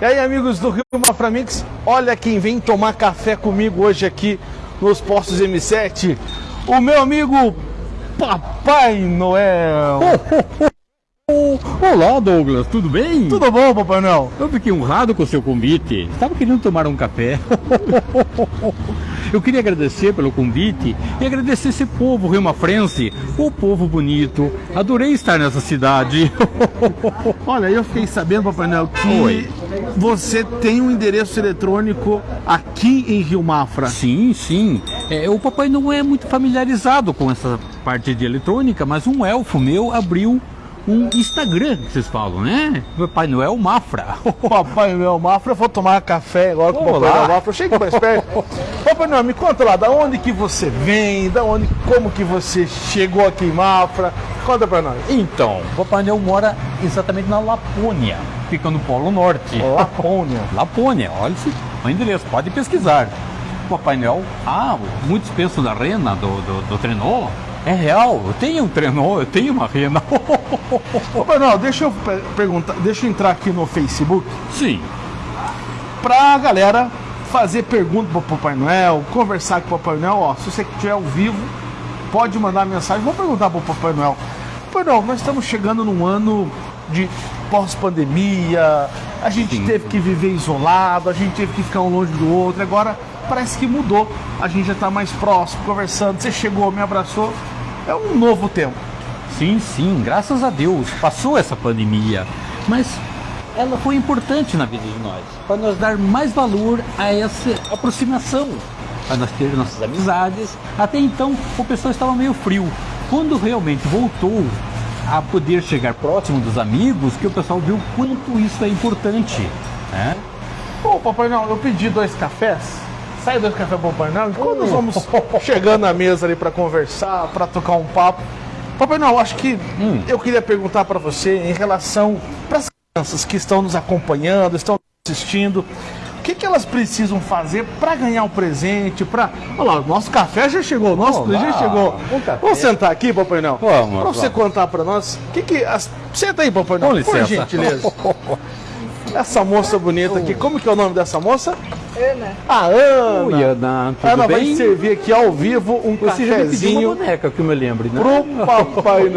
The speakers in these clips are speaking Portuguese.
E aí, amigos do Rio Maframix, olha quem vem tomar café comigo hoje aqui nos postos M7. O meu amigo Papai Noel. Olá, Douglas, tudo bem? Tudo bom, Papai Noel? Eu fiquei honrado com o seu convite. Estava querendo tomar um café. Eu queria agradecer pelo convite e agradecer esse povo rio-mafrense, o povo bonito. Adorei estar nessa cidade. Olha, eu fiquei sabendo, Papai Noel, que Oi. você tem um endereço eletrônico aqui em Rio Mafra. Sim, sim. É, o papai não é muito familiarizado com essa parte de eletrônica, mas um elfo meu abriu um Instagram, que vocês falam, né? Papai Noel Mafra. Papai Noel Mafra, eu vou tomar café agora com o Papai. Noel Mafra. Chega mais perto. Papai Noel, me conta lá, da onde que você vem, da onde, como que você chegou aqui em Mafra. Conta pra nós. Então, o Papai Noel mora exatamente na Lapônia, fica no Polo Norte. Lapônia. Lapônia, olha esse endereço, pode pesquisar. Papai Noel, ah, muitos pensam da rena, do, do, do trenó. É real, eu tenho um trenó, eu tenho uma rena. Papai Noel, deixa eu pe- perguntar, deixa eu entrar aqui no Facebook Sim, pra galera fazer pergunta pro Papai Noel, conversar com o Papai Noel. Ó, se você estiver ao vivo, pode mandar mensagem. Vou perguntar pro Papai Noel. Papai Noel, nós estamos chegando num ano de pós-pandemia. A gente Sim. teve que viver isolado, a gente teve que ficar um longe do outro. Agora parece que mudou. A gente já tá mais próximo, conversando. Você chegou, me abraçou. É um novo tempo. sim, sim, graças a Deus, passou essa pandemia. Mas ela foi importante na vida de nós, para nós dar mais valor a essa aproximação, para nós ter nossas amizades. Até então o pessoal estava meio frio. Quando realmente voltou a poder chegar próximo dos amigos, que o pessoal viu quanto isso é importante. Né? Ô, Papai Noel, eu pedi dois cafés. Sai dois cafés pro Papai Noel. Quando nós vamos chegando na mesa ali para conversar, para tocar um papo. Papai Noel, acho que Hum. eu queria perguntar para você em relação para as crianças que estão nos acompanhando, estão assistindo. O que, que elas precisam fazer para ganhar um presente? Para, olha lá, o nosso café já chegou, o nosso Olá, presente chegou. um café. Vamos sentar aqui, Papai Noel. Vamos, Para você vamos. contar para nós. O que que as... Senta aí, Papai Noel. Com Por licença. gentileza. Essa moça bonita aqui, como que é o nome dessa moça? Ana. A Ana. Oi, Ana, tudo Ana vai bem? servir aqui ao vivo um Você pediu uma cafezinho boneca, que eu me lembre, né? pro Papai.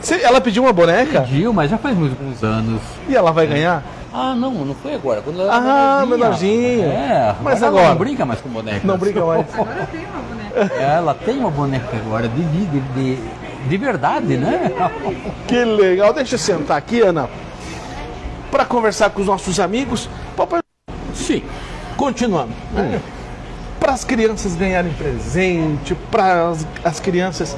Você- ela pediu uma boneca Pediu, mas já faz alguns anos. e ela vai ganhar? Ah, não, não foi agora. Quando ela Ah, menorzinha. É, Mas ela agora? não brinca mais com boneca. Não brinca mais. Agora tenho uma boneca. Ela tem uma boneca agora de, de, de, de, de verdade, né? Que legal. Deixa eu sentar aqui, Ana, para conversar com os nossos amigos. Papai, Sim. continuando. Para as crianças ganharem presente, para as, as crianças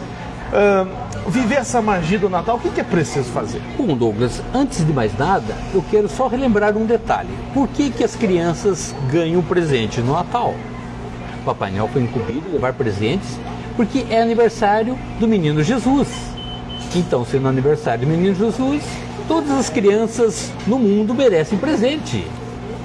ah, viver essa magia do Natal, o que, que é preciso fazer? Bom, Douglas, antes de mais nada, eu quero só relembrar um detalhe. Por que, que as crianças ganham presente no Natal? Papai Noel foi incumbido de levar presentes porque é aniversário do menino Jesus. Então, sendo aniversário do menino Jesus, todas as crianças no mundo merecem presente.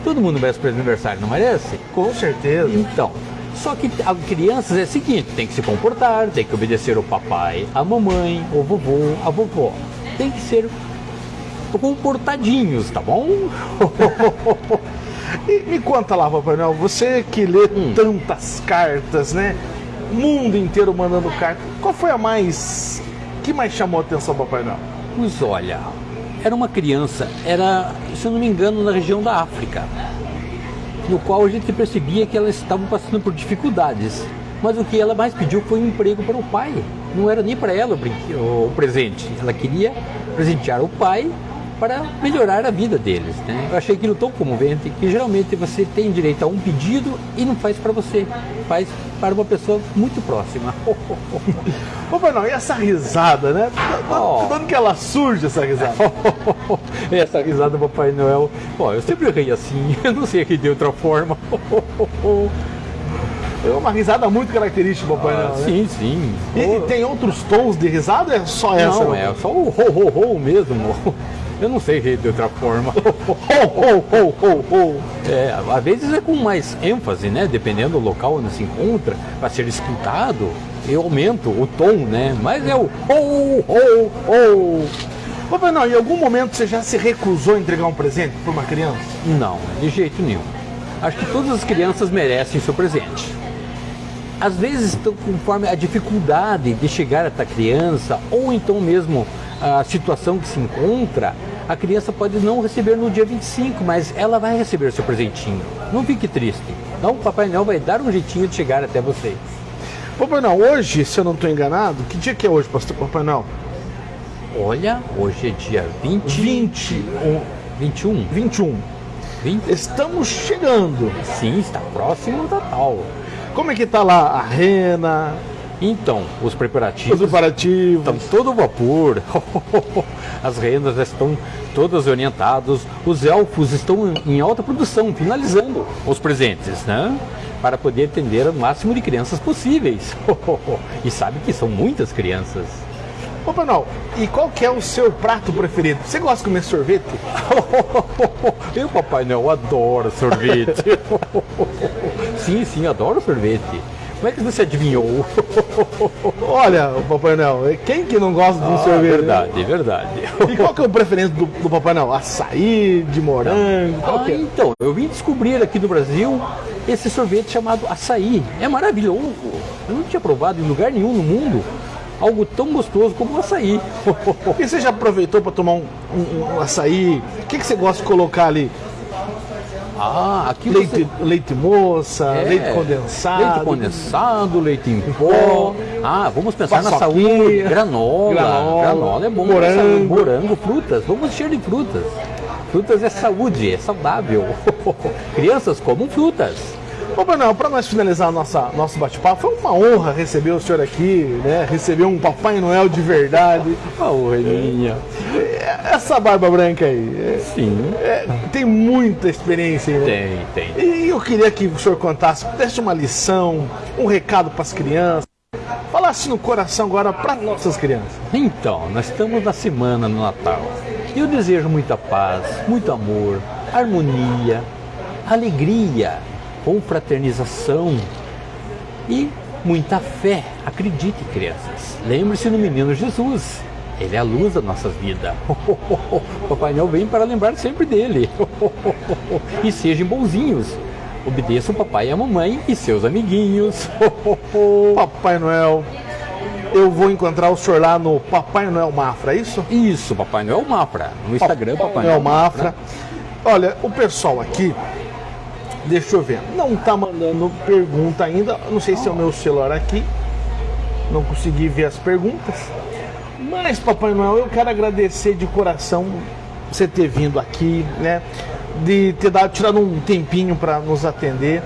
Todo mundo merece presente de aniversário, não merece? Com certeza. Então, só que a crianças é o seguinte, tem que se comportar, tem que obedecer o papai, a mamãe, o vovô, a vovó. Tem que ser comportadinhos, tá bom? E me conta lá, Papai Noel, você que lê tantas cartas, né? Mundo inteiro mandando carta. Qual foi a mais. que mais chamou a atenção, Papai Noel? Pois olha, era uma criança, era, se não me engano, na região da África, no qual a gente percebia que elas estavam passando por dificuldades. Mas o que ela mais pediu foi um emprego para o pai. Não era nem para ela o presente. Ela queria presentear o pai para melhorar a vida deles. Né? Eu achei aquilo tão comovente que geralmente você tem direito a um pedido e não faz para você, faz para uma pessoa muito próxima. Papai Noel, e essa risada, né? Oh. Onde que ela surge, essa risada? Essa risada do Papai Noel. Ó, eu sempre ri assim, eu não sei rir de outra forma. É uma risada muito característica do Papai Noel, né? Ah, sim, sim. E, e tem outros tons de risada ou é só essa? Não, é só o ho, ho, ho mesmo. Eu não sei de outra forma. É, às vezes é com mais ênfase, né? Dependendo do local onde se encontra, para ser escutado, eu aumento o tom, né? Mas é o ho, ho, ho. Papai Noel, em algum momento você já se recusou a entregar um presente para uma criança? Não, de jeito nenhum. Acho que todas as crianças merecem seu presente. Às vezes, conforme a dificuldade de chegar até a criança, ou então mesmo a situação que se encontra, a criança pode não receber no dia 25, mas ela vai receber seu presentinho. Não fique triste. Então, o Papai Noel vai dar um jeitinho de chegar até vocês. Papai Noel, hoje, se eu não estou enganado, que dia que é hoje, pastor Papai Noel? Olha, hoje é dia 20, 20, 21. 21. 20? Estamos chegando. Sim, está próximo do Natal. Como é que tá lá a rena, Então, os os preparativos preparativos? estão todo vapor. As rendas estão todas orientadas. Os elfos estão em alta produção, finalizando os presentes, né? Para poder atender o máximo de crianças possíveis. E sabe que são muitas crianças. Papai Noel, e qual que é o seu prato preferido? Você gosta de comer sorvete? Eu, Papai Noel, adoro sorvete. Sim, sim, adoro sorvete. Como é que você adivinhou? Olha, o Papai Noel, quem que não gosta de um Ah, sorvete? né? verdade, verdade. E qual que é o preferência do, do Papai Noel? Açaí, de morango? Qual Ah, é? então, eu vim descobrir aqui no Brasil esse sorvete chamado açaí. É maravilhoso. Eu não tinha provado em lugar nenhum no mundo algo tão gostoso como o açaí. E você já aproveitou para tomar um, um- um açaí? O que, que você gosta de colocar ali? Ah, aqui Leite, você... leite moça, É, leite condensado? Leite condensado, leite em pó. Ah, vamos pensar na saúde. Granola. Granola. Granola é bom. Morango. Morango, frutas. Vamos encher de frutas. Frutas é saúde, é saudável. Crianças comam frutas. Papai Noel, para nós finalizar nossa, nosso bate-papo, foi uma honra receber o senhor aqui, né? Receber um Papai Noel de verdade. Oh, Reninha. Essa barba branca aí, Sim. é- é, tem muita experiência, né? Tem, tem. E eu queria que o senhor contasse, desse uma lição, um recado para as crianças, falasse no coração agora para nossas crianças. Então, nós estamos na semana do Natal. Eu desejo muita paz, muito amor, harmonia, alegria, confraternização e muita fé. Acredite, crianças. Lembre-se no menino Jesus. Ele é a luz da nossa vida. Papai Noel vem para lembrar sempre dele. E sejam bonzinhos. Obedeçam o papai e a mamãe e seus amiguinhos. Papai Noel, eu vou encontrar o senhor lá no Papai Noel Mafra, é isso? Isso, Papai Noel Mafra. No Instagram, Papai, Noel Noel Mafra. Olha, o pessoal aqui, deixa eu ver, não tá mandando pergunta ainda. Não sei se é o meu celular aqui. Não consegui ver as perguntas. Mas, Papai Noel, eu quero agradecer de coração você ter vindo aqui, né? De ter dado, tirado um tempinho para nos atender.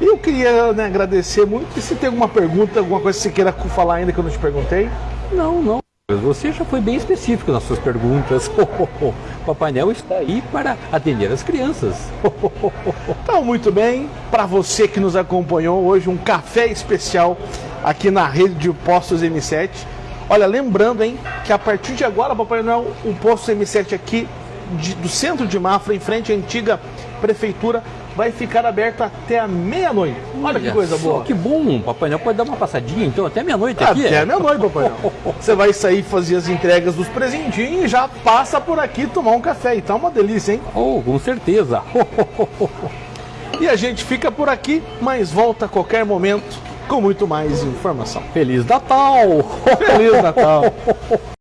E eu queria né, agradecer muito. E se tem alguma pergunta, alguma coisa que você queira falar ainda que eu não te perguntei? Não, não. Você já foi bem específico nas suas perguntas. Papai Noel está aí para atender as crianças. Então, muito bem, para você que nos acompanhou hoje, um café especial aqui na rede de postos M7. Olha, lembrando, hein, que a partir de agora, Papai Noel, o posto M7 aqui de- do centro de Mafra, em frente à antiga prefeitura, vai ficar aberto até a meia-noite. Olha que coisa boa. Que bom. Papai Noel pode dar uma passadinha, então, até meia-noite aqui. Até meia-noite, Papai Noel. Você vai sair fazer as entregas dos presentinhos e já passa por aqui tomar um café. Então é uma delícia, hein? Oh, com certeza. E a gente fica por aqui, mas volta a qualquer momento com muito mais informação. Feliz Natal! Feliz Natal!